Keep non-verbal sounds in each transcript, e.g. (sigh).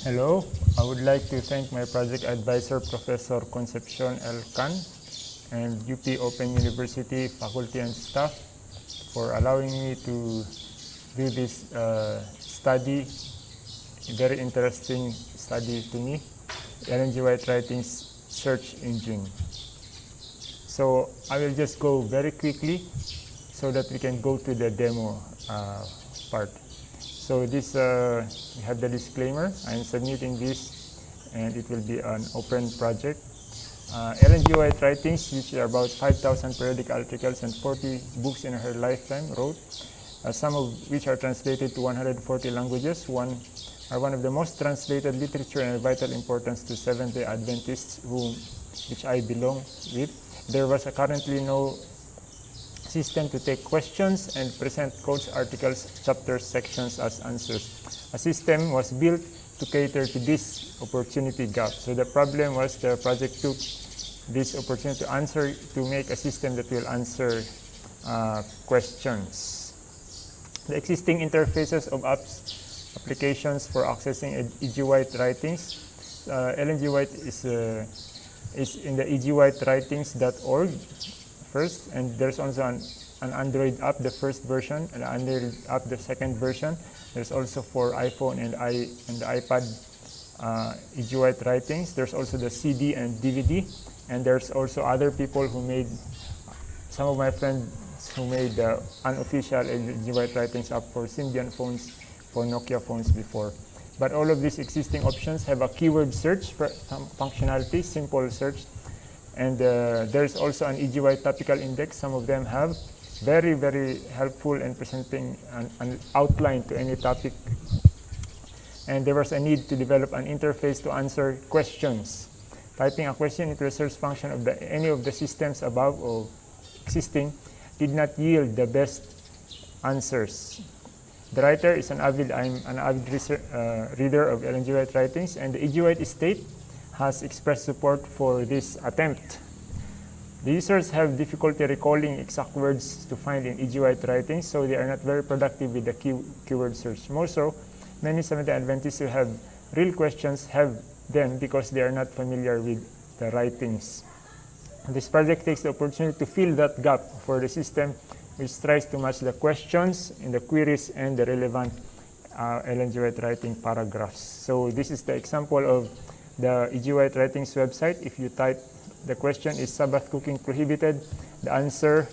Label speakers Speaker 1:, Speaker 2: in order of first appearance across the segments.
Speaker 1: Hello, I would like to thank my project advisor, Professor Concepcion L. Can, and UP Open University faculty and staff for allowing me to do this uh, study, very interesting study to me, Ellen G. White Writings search engine. So I will just go very quickly so that we can go to the demo uh, part. So this, uh, we have the disclaimer. I'm submitting this and it will be an open project. Uh, Ellen G. White writings, which are about 5,000 periodic articles and 40 books in her lifetime, wrote, uh, some of which are translated to 140 languages, one are one of the most translated literature and vital importance to Seventh-day Adventists, whom, which I belong with. There was currently no system to take questions and present quotes, articles, chapters, sections as answers. A system was built to cater to this opportunity gap. So the problem was the project took this opportunity to answer, to make a system that will answer uh, questions. The existing interfaces of apps, applications for accessing E.G. White writings. Uh, Ellen G. White is, uh, is in the egwritewritings.org first, and there's also an, an Android app, the first version, and Android app, the second version. There's also for iPhone and, I, and iPad uh, E.G. Writings. There's also the CD and DVD, and there's also other people who made, some of my friends who made the unofficial E.G. White writings app for Symbian phones, for Nokia phones before. But all of these existing options have a keyword search for functionality, simple search, and uh, there's also an E.G. White topical index. Some of them have very, very helpful in presenting an, an, outline to any topic. And there was a need to develop an interface to answer questions. Typing a question into the search function of the, any of the systems above or existing did not yield the best answers. The writer is an avid, I'm an avid uh, reader of Ellen G. Writings, and the E.G. White estate has expressed support for this attempt. The users have difficulty recalling exact words to find in E.G. writing, so they are not very productive with the key, keyword search. More so, many Seventh-day Adventists who have real questions have them because they are not familiar with the writings. This project takes the opportunity to fill that gap for the system which tries to match the questions in the queries and the relevant uh, writing paragraphs. So this is the example of the E.G. White Writings website. If you type the question is Sabbath cooking prohibited, the answer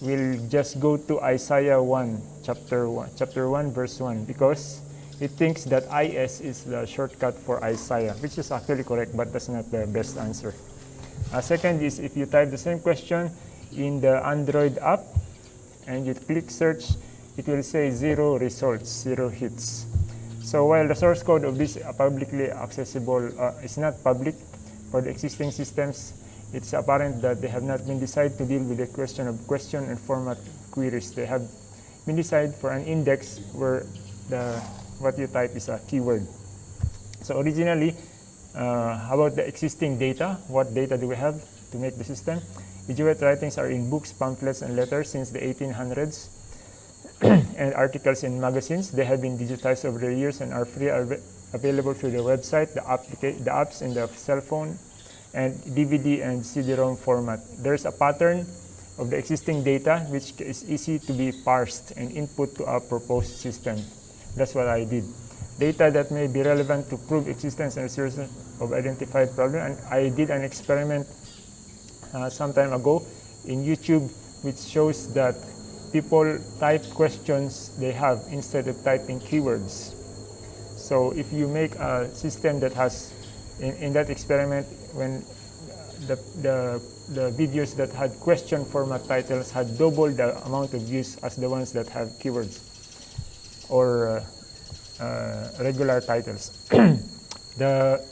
Speaker 1: will just go to Isaiah 1, chapter 1, chapter 1, verse 1, because it thinks that IS is the shortcut for Isaiah, which is actually correct, but that's not the best answer. Uh, second is if you type the same question in the Android app and you click search, it will say zero results, zero hits. So while the source code of this publicly accessible uh, is not public for the existing systems, it's apparent that they have not been decided to deal with the question of question and format queries. They have been decided for an index where the what you type is a keyword. So originally, uh, about the existing data, what data do we have to make the system? White writings are in books, pamphlets, and letters since the 1800s. (clears throat) and articles in magazines. They have been digitized over the years and are free are available through the website, the, the apps in the cell phone, and DVD and CD-ROM format. There's a pattern of the existing data which is easy to be parsed and input to a proposed system. That's what I did. Data that may be relevant to prove existence and resolution of identified problem. And I did an experiment uh, some time ago in YouTube which shows that people type questions they have instead of typing keywords. So if you make a system that has, in, in that experiment, when the, the, the videos that had question format titles had double the amount of views as the ones that have keywords or uh, uh, regular titles. (clears throat) the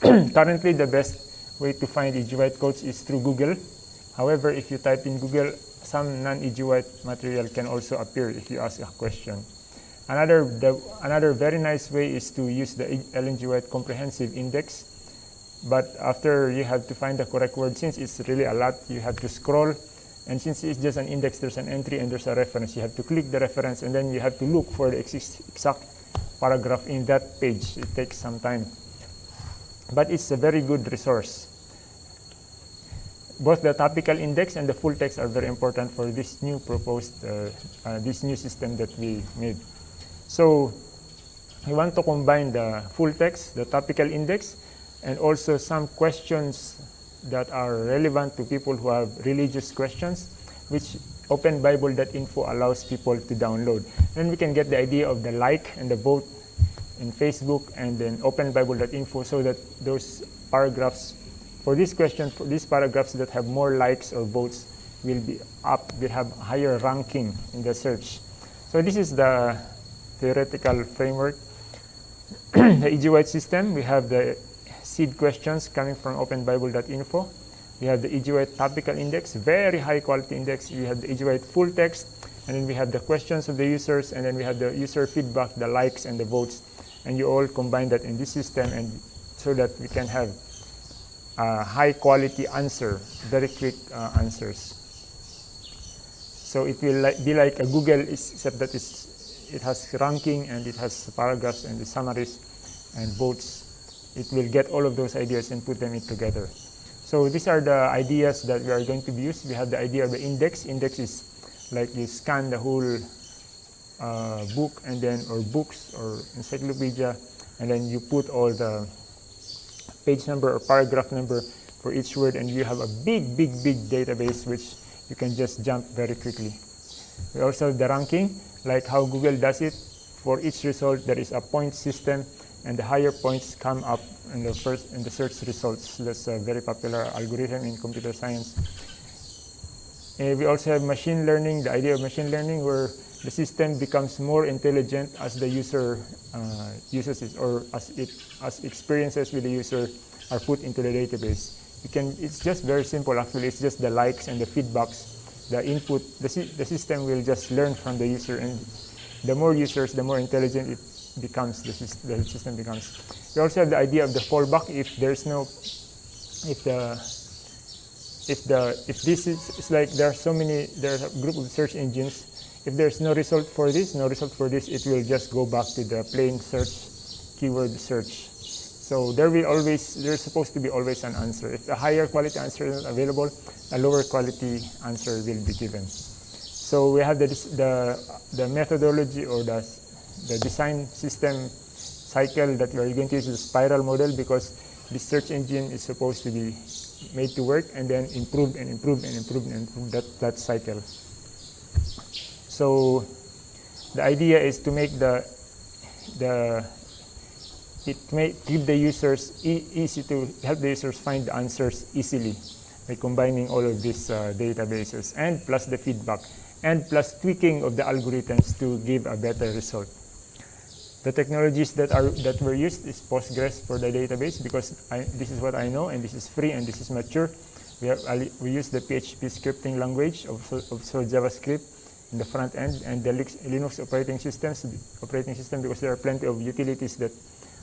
Speaker 1: (clears throat) currently the best way to find. White codes is through Google. However, if you type in Google some non-E.G. White material can also appear if you ask a question. Another, the, another very nice way is to use the Ellen G. White Comprehensive Index. But after you have to find the correct word, since it's really a lot, you have to scroll. And since it's just an index, there's an entry and there's a reference. You have to click the reference and then you have to look for the exact paragraph in that page. It takes some time. But it's a very good resource. Both the topical index and the full text are very important for this new proposed, uh, uh, this new system that we made. So we want to combine the full text, the topical index, and also some questions that are relevant to people who have religious questions, which openbible.info allows people to download. Then we can get the idea of the like and the vote in Facebook and then openbible.info so that those paragraphs, for this question, for these paragraphs that have more likes or votes will be up, will have higher ranking in the search. So this is the theoretical framework. (clears throat) the E.G. White system, we have the seed questions coming from openbible.info. We have the E.G. White topical index, very high quality index. We have the E.G. White full text, and then we have the questions of the users, and then we have the user feedback, the likes and the votes, and you all combine that in this system, and so that we can have uh, high quality answer, very quick uh, answers. So it will li be like a Google, except that it has ranking and it has paragraphs and the summaries and votes it will get all of those ideas and put them in together. So these are the ideas that we are going to use. We have the idea of the index. Index is like you scan the whole uh, book and then or books or encyclopedia and then you put all the page number or paragraph number for each word and you have a big big big database which you can just jump very quickly. We also have the ranking like how Google does it. For each result there is a point system and the higher points come up in the first in the search results. That's a very popular algorithm in computer science. We also have machine learning, the idea of machine learning where the system becomes more intelligent as the user uh, uses it or as it as experiences with the user are put into the database. You can, it's just very simple actually, it's just the likes and the feedbacks, the input, the, the system will just learn from the user and the more users, the more intelligent it becomes the, the system becomes. We also have the idea of the fallback if there's no if the if the if this is it's like there are so many there's a group of search engines. If there's no result for this no result for this it will just go back to the plain search keyword search. So there will always there's supposed to be always an answer. If a higher quality answer is not available a lower quality answer will be given. So we have the the the methodology or the the design system cycle that we are going to use a spiral model because the search engine is supposed to be made to work and then improved and improved and improved and improved that, that cycle. So the idea is to make the the it may give the users e easy to help the users find the answers easily by combining all of these uh, databases and plus the feedback and plus tweaking of the algorithms to give a better result. The technologies that are that were used is Postgres for the database because I, this is what I know and this is free and this is mature. We, have, we use the PHP scripting language of, JavaScript in the front end and the Linux operating systems operating system because there are plenty of utilities that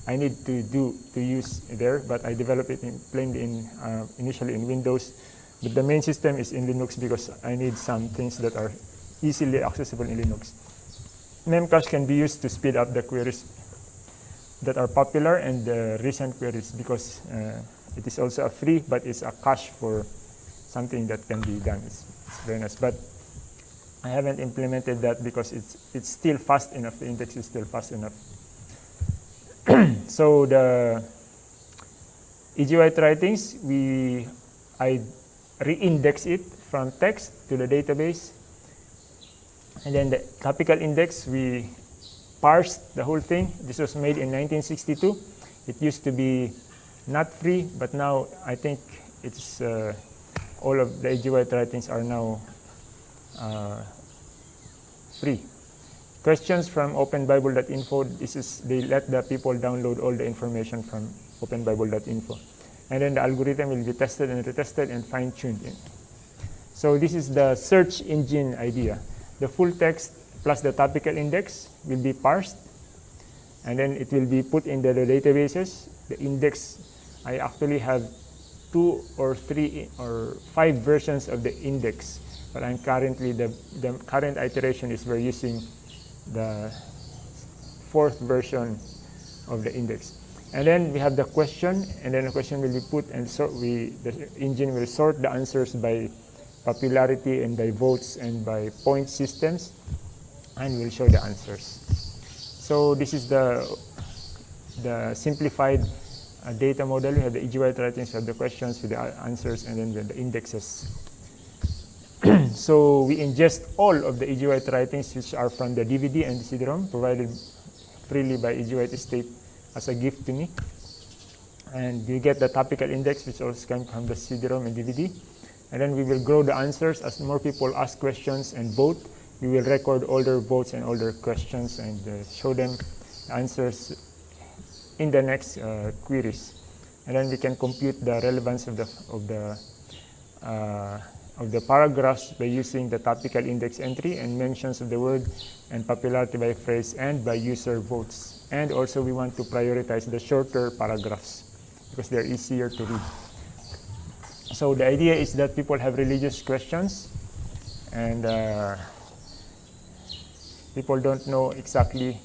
Speaker 1: I need to do to use there, but I developed it in, plainly in uh, initially in Windows. But the main system is in Linux because I need some things that are easily accessible in Linux. Memcache can be used to speed up the queries that are popular and the recent queries because uh, it is also a free, but it's a cache for something that can be done. It's, it's, very nice. But I haven't implemented that because it's, it's still fast enough. The index is still fast enough. (clears throat) so the E.G. White writings, we, I re-index it from text to the database and then the topical index, we parsed the whole thing. This was made in 1962. It used to be not free, but now I think it's uh, all of the. White writings are now uh, free. Questions from openbible.info, this is, they let the people download all the information from openbible.info. And then the algorithm will be tested and retested and fine-tuned. In. So this is the search engine idea the full text plus the topical index will be parsed and then it will be put in the, the databases. The index, I actually have two or three or five versions of the index, but I'm currently, the, the current iteration is we're using the fourth version of the index. And then we have the question, and then the question will be put, and so we the engine will sort the answers by popularity and by votes and by point systems, and we'll show the answers. So this is the the simplified uh, data model. We have the E.G. White writings, we have the questions with the answers, and then the, the indexes. (clears throat) so we ingest all of the E.G. White writings which are from the DVD and the CD-ROM provided freely by E.G. White Estate as a gift to me. And you get the topical index which also comes from the CD-ROM and DVD. And then we will grow the answers as more people ask questions and vote. We will record all their votes and all their questions and uh, show them answers in the next uh, queries. And then we can compute the relevance of the, of the, uh, of the paragraphs by using the topical index entry and mentions of the word and popularity by phrase and by user votes. And also we want to prioritize the shorter paragraphs because they're easier to read. So the idea is that people have religious questions and uh, people don't know exactly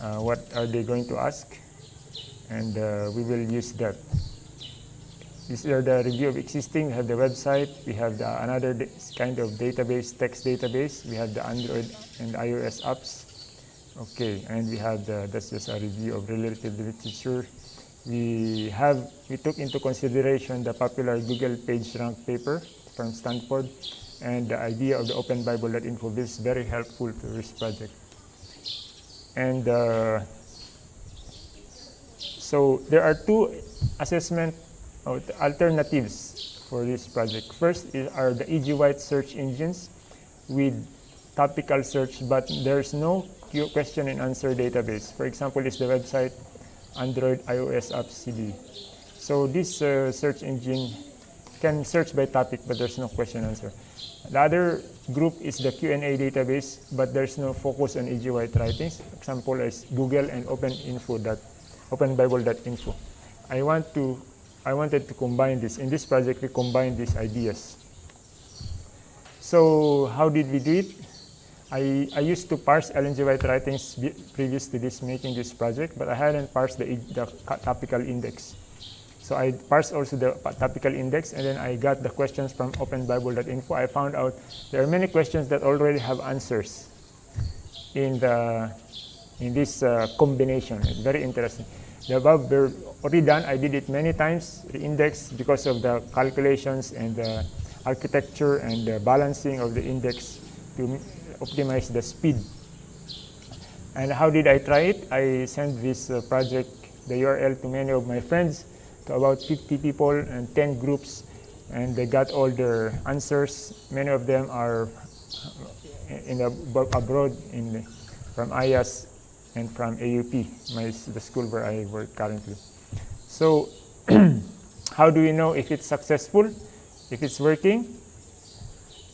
Speaker 1: uh, what are they going to ask and uh, we will use that. These are the review of existing. We have the website. We have the, another kind of database, text database. We have the Android and iOS apps. Okay, and we have the, that's just a review of relative literature. We have, we took into consideration the popular Google PageRank paper from Stanford and the idea of the Open Bible openbible.info. This is very helpful to this project. And uh, so there are two assessment alternatives for this project. First is, are the E.G. White search engines with topical search, but there's no question and answer database. For example, is the website Android, iOS apps CD. So this uh, search engine can search by topic, but there's no question answer. The other group is the Q&A database, but there's no focus on E.G. White writings. Example is Google and OpenInfo openbible.info. I want to I wanted to combine this. In this project, we combine these ideas. So how did we do it? I, I used to parse Ellen G. White writings previous to this making this project, but I hadn't parsed the, the topical index. So I parsed also the topical index, and then I got the questions from openbible.info. I found out there are many questions that already have answers in the in this uh, combination. It's very interesting. The above were already done. I did it many times, the index, because of the calculations and the architecture and the balancing of the index to optimize the speed. And how did I try it? I sent this uh, project, the URL, to many of my friends, to about 50 people and 10 groups, and they got all their answers. Many of them are in the, abroad in, from IAS and from AUP, my, the school where I work currently. So (clears throat) how do we know if it's successful, if it's working?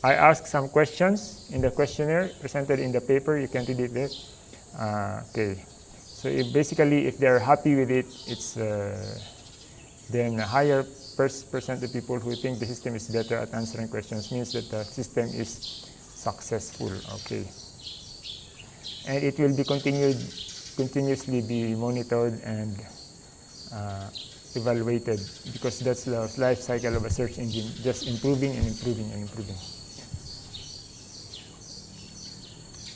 Speaker 1: I ask some questions in the questionnaire presented in the paper. You can read it there. Uh, okay. So if basically, if they're happy with it, it's uh, then a higher percent of people who think the system is better at answering questions means that the system is successful. Okay and it will be continued continuously be monitored and uh, evaluated because that's the life cycle of a search engine, just improving and improving and improving.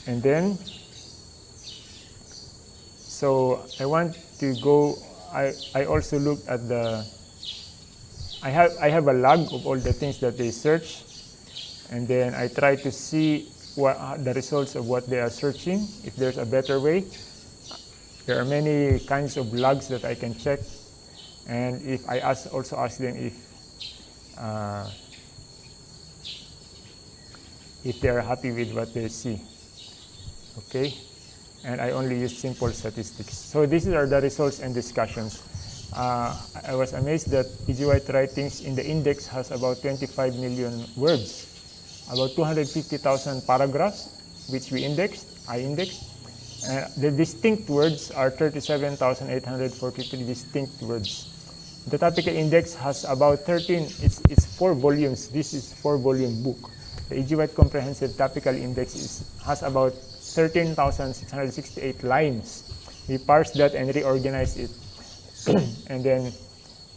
Speaker 1: And then, so I want to go, I, I also look at the, I have, I have a log of all the things that they search and then I try to see what, uh, the results of what they are searching, if there's a better way. There are many kinds of logs that I can check. And if I ask, also ask them if uh, if they are happy with what they see. Okay? And I only use simple statistics. So these are the results and discussions. Uh, I was amazed that E.G. White Writings in the index has about 25 million words about 250,000 paragraphs, which we indexed, I indexed. Uh, the distinct words are 37,843 distinct words. The topical index has about 13, it's, it's four volumes. This is four volume book. The E.G. White Comprehensive Topical Index is, has about 13,668 lines. We parse that and reorganize it. (clears throat) and then,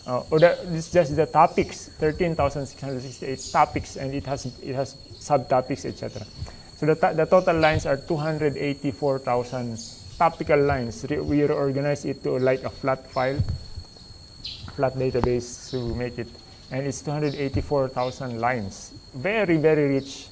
Speaker 1: uh, or this is just the topics, 13,668 topics, and it has, it has subtopics, etc. So the, the total lines are 284,000 topical lines. Re we reorganize it to like a flat file, flat database to make it, and it's 284,000 lines. Very, very rich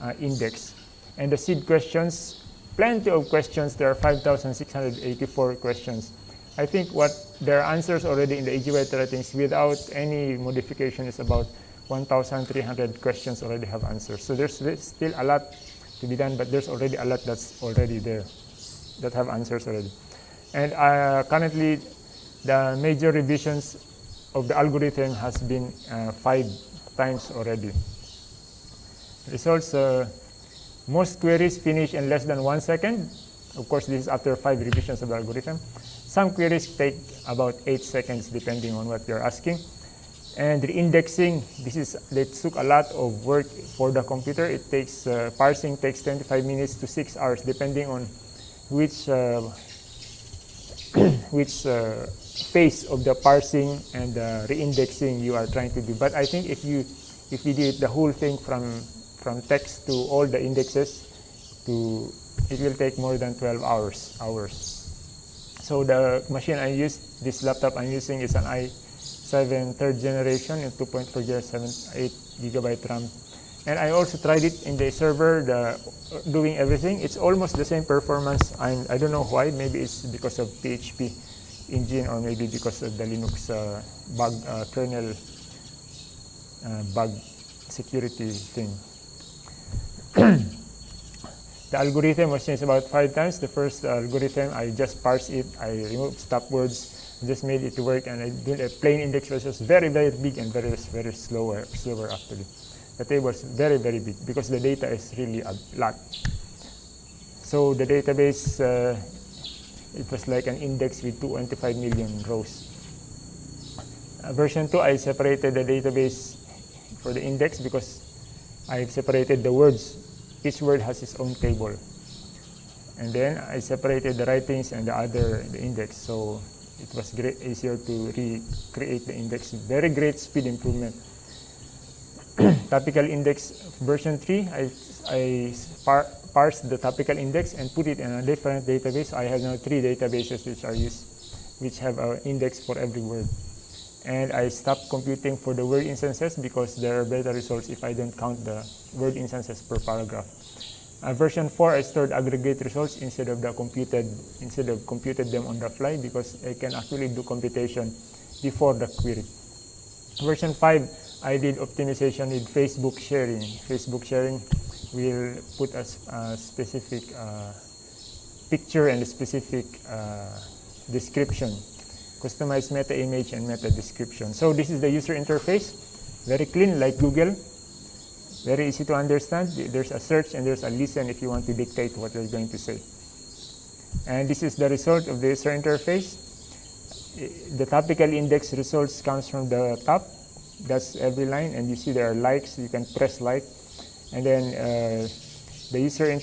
Speaker 1: uh, index. And the seed questions, plenty of questions. There are 5,684 questions. I think what there are answers already in the AGY ratings without any modification is about 1,300 questions already have answers. So there's still a lot to be done, but there's already a lot that's already there that have answers already. And uh, currently, the major revisions of the algorithm has been uh, five times already. Results, uh, most queries finish in less than one second. Of course, this is after five revisions of the algorithm. Some queries take about eight seconds depending on what you're asking. And the indexing, this is, it took a lot of work for the computer. It takes, uh, parsing takes 25 minutes to six hours depending on which, uh, (coughs) which uh, phase of the parsing and the reindexing you are trying to do. But I think if you, if you did the whole thing from, from text to all the indexes, to, it will take more than 12 hours. hours. So the machine I use, this laptop I'm using is an i7 third generation in 2.4 GHz, 8 gigabyte RAM. And I also tried it in the server, the, doing everything. It's almost the same performance. I'm, I don't know why. Maybe it's because of PHP engine or maybe because of the Linux uh, bug uh, kernel uh, bug security thing. The algorithm was changed about five times. The first algorithm, I just parsed it. I removed stop words, just made it work, and I did a plain index which was very, very big and very, very slower, slower actually. The table is very, very big because the data is really a lot. So the database, uh, it was like an index with 25 million rows. Uh, version 2, I separated the database for the index because I've separated the words each word has its own table. And then I separated the writings and the other the index. So it was great, easier to recreate the index. Very great speed improvement. (clears throat) topical index version 3, I, I par parsed the topical index and put it in a different database. I have now three databases which are used, which have an index for every word. And I stopped computing for the word instances because there are better results if I don't count the word instances per paragraph. Uh, version 4, I stored aggregate results instead of the computed instead of computed them on the fly because I can actually do computation before the query. Version 5, I did optimization with Facebook sharing. Facebook sharing will put a, a specific uh, picture and a specific uh, description customize meta image and meta description. So this is the user interface, very clean like Google, very easy to understand. There's a search and there's a listen if you want to dictate what you're going to say. And this is the result of the user interface. The topical index results comes from the top. That's every line, and you see there are likes. You can press like, and then uh, the user,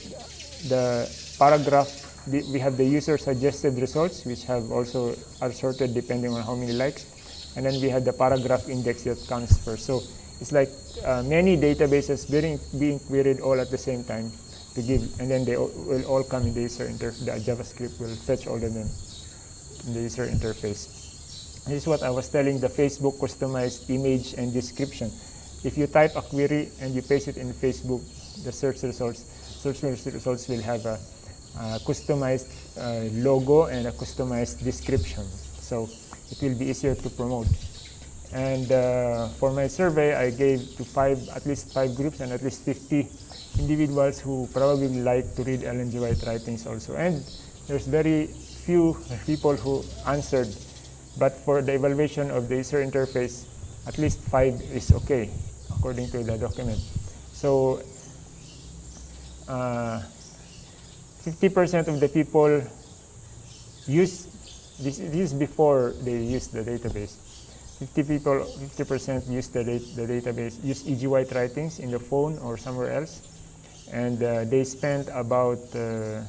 Speaker 1: the paragraph we have the user suggested results, which have also are sorted depending on how many likes. And then we have the paragraph index that comes first. So it's like uh, many databases being, being queried all at the same time to give, and then they will all come in the user interface. The JavaScript will fetch all of them in the user interface. This is what I was telling the Facebook customized image and description. If you type a query and you paste it in Facebook, the search results, search results will have a uh, customized uh, logo and a customized description. So it will be easier to promote. And uh, for my survey, I gave to five, at least five groups and at least 50 individuals who probably like to read Ellen G. White writings also. And there's very few people who answered, but for the evaluation of the user interface, at least five is okay, according to the document. So uh, 50% of the people use this, this is before they use the database. 50 people, 50% use the, the database, use E.G. White writings in the phone or somewhere else. and uh, they spent about uh,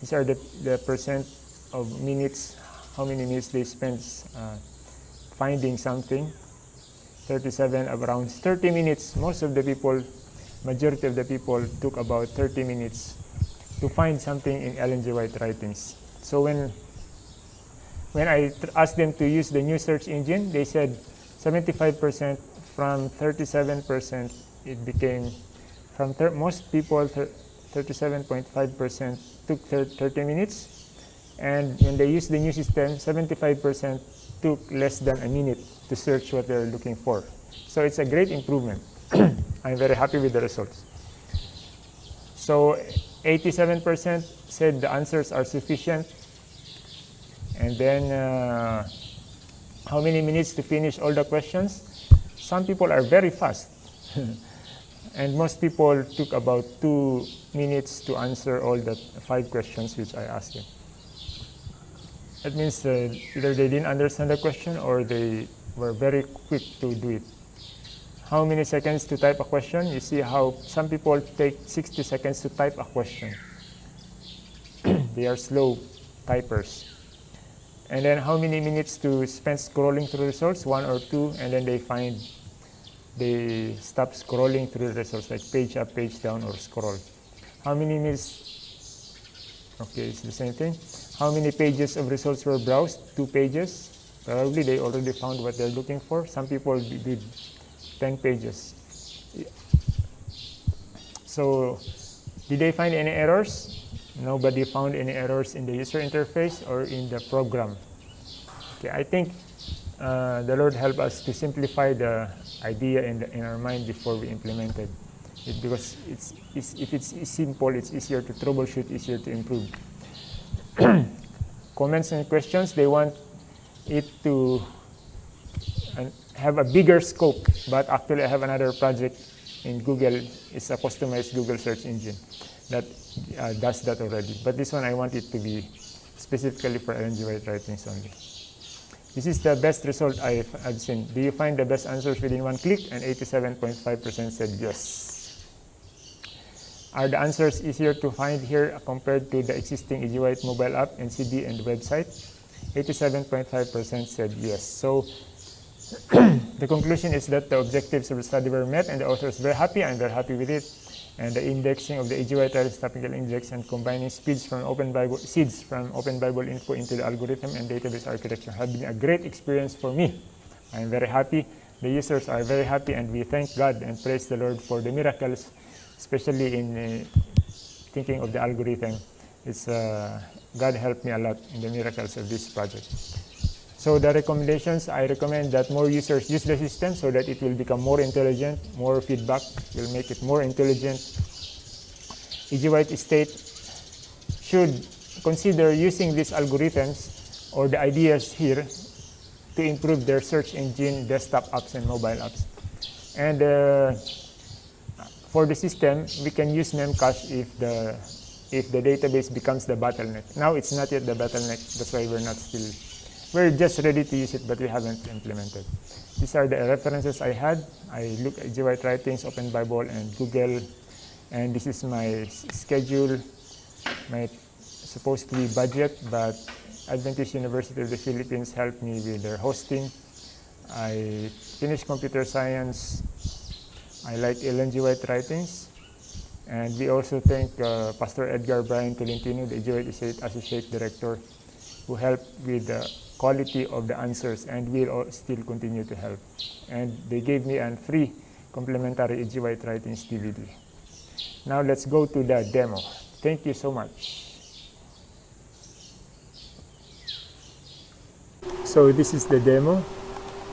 Speaker 1: these are the, the percent of minutes how many minutes they spent uh, finding something 37 around 30 minutes most of the people majority of the people took about 30 minutes to find something in Ellen G. White writings. So when when I asked them to use the new search engine they said 75% from 37% it became from most people 37.5% took 30 minutes. And when they use the new system 75% took less than a minute to search what they're looking for. So it's a great improvement. (clears throat) I'm very happy with the results. So 87% said the answers are sufficient and then uh, how many minutes to finish all the questions some people are very fast (laughs) and most people took about two minutes to answer all the five questions which I asked them. That means uh, either they didn't understand the question or they were very quick to do it. How many seconds to type a question? You see how some people take 60 seconds to type a question. (clears throat) they are slow typers. And then how many minutes to spend scrolling through results? One or two, and then they find they stop scrolling through the results, like page up, page down, or scroll. How many minutes? Okay, it's the same thing. How many pages of results were browsed? Two pages. Probably they already found what they're looking for. Some people did 10 pages. So, did they find any errors? Nobody found any errors in the user interface or in the program. Okay, I think uh, the Lord help us to simplify the idea in, the, in our mind before we implemented it because it's, it's, if it's simple, it's easier to troubleshoot, easier to improve. (clears throat) Comments and questions, they want it to uh, have a bigger scope, but actually I have another project in Google, it's a customized Google search engine that uh, does that already. But this one I want it to be specifically for Ellen G. White writings only. This is the best result I've, I've seen. Do you find the best answers within one click? And 87.5% said yes. Are the answers easier to find here compared to the existing EG White mobile app, NCD, and website? 87.5% said yes. So (clears throat) the conclusion is that the objectives of the study were met and the author is very happy. I'm very happy with it and the indexing of the AGY tiles topical index and combining speeds from Open Bible seeds from Open Bible info into the algorithm and database architecture have been a great experience for me. I am very happy. The users are very happy and we thank God and praise the Lord for the miracles, especially in uh, thinking of the algorithm. It's, uh, God helped me a lot in the miracles of this project. So the recommendations, I recommend that more users use the system so that it will become more intelligent, more feedback will make it more intelligent. EG State should consider using these algorithms or the ideas here to improve their search engine, desktop apps, and mobile apps. And uh, for the system, we can use Memcache if the if the database becomes the bottleneck. Now it's not yet the bottleneck, that's why we're not still we're just ready to use it, but we haven't implemented. These are the references I had. I look at GWrite Writings, Open Bible, and Google. And this is my schedule, my supposed to be budget, but Adventist University of the Philippines helped me with their hosting. I finished computer science. I like Ellen G. White writings. And we also thank uh, Pastor Edgar Brian Tolentino, the. White Associate Director, who helped with the quality of the answers and will still continue to help. And they gave me a free complimentary EG White Writings DVD. Now let's go to the demo. Thank you so much. So this is the demo.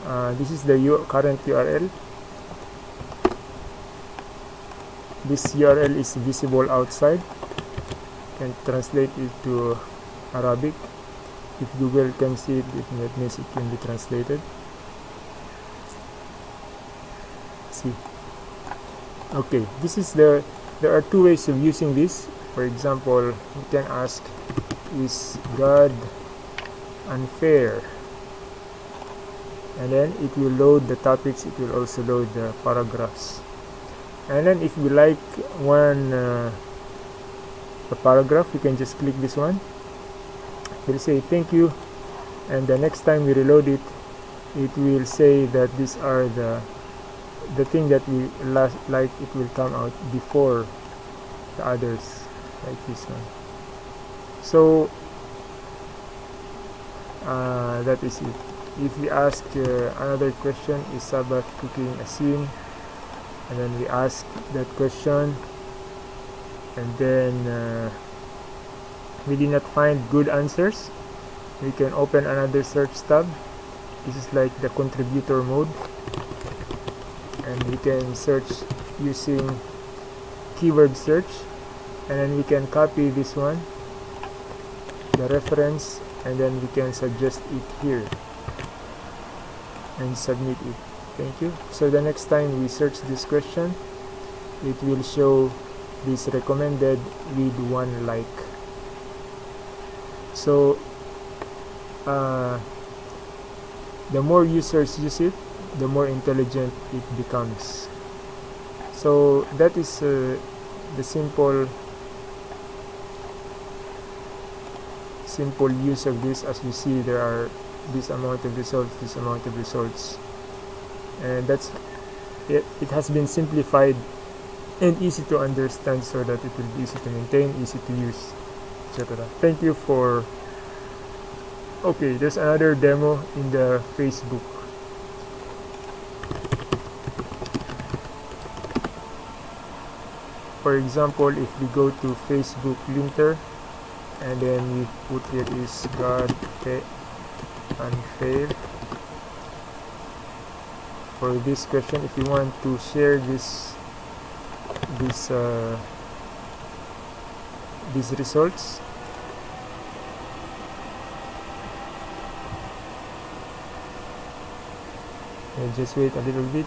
Speaker 1: Uh, this is the current URL. This URL is visible outside. and translate it to Arabic if Google can see it, it means it can be translated. See. Okay this is the there are two ways of using this. For example you can ask is God unfair? And then it will load the topics it will also load the paragraphs. And then if we like one uh, paragraph we can just click this one we'll say thank you and the next time we reload it it will say that these are the the thing that we last like it will come out before the others like this one. So uh, that is it. If we ask uh, another question is Sabbath cooking a sin? And then we ask that question and then uh, we did not find good answers. We can open another search tab. This is like the contributor mode. And we can search using keyword search. And then we can copy this one the reference and then we can suggest it here and submit it. Thank you. So the next time we search this question it will show this recommended with one like so uh, the more users use it the more intelligent it becomes. So that is uh, the simple simple use of this. As you see there are this amount of results this amount of results. And that's it, it has been simplified and easy to understand so that it will be easy to maintain easy to use etc. Thank you for okay there's another demo in the facebook. For example if we go to facebook linter and then we put here is god unfair. For this question if you want to share this this uh, these results. And just wait a little bit.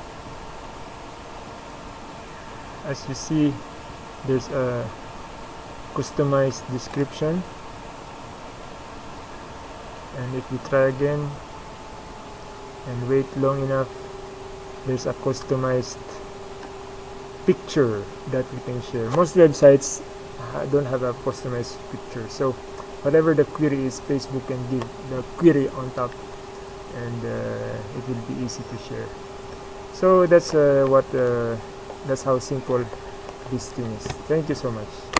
Speaker 1: As you see there's a customized description. And if we try again and wait long enough there's a customized picture that we can share. Most websites don't have a customized picture. So whatever the query is Facebook can give the query on top and uh, it will be easy to share. So that's uh, what uh, that's how simple this thing is. Thank you so much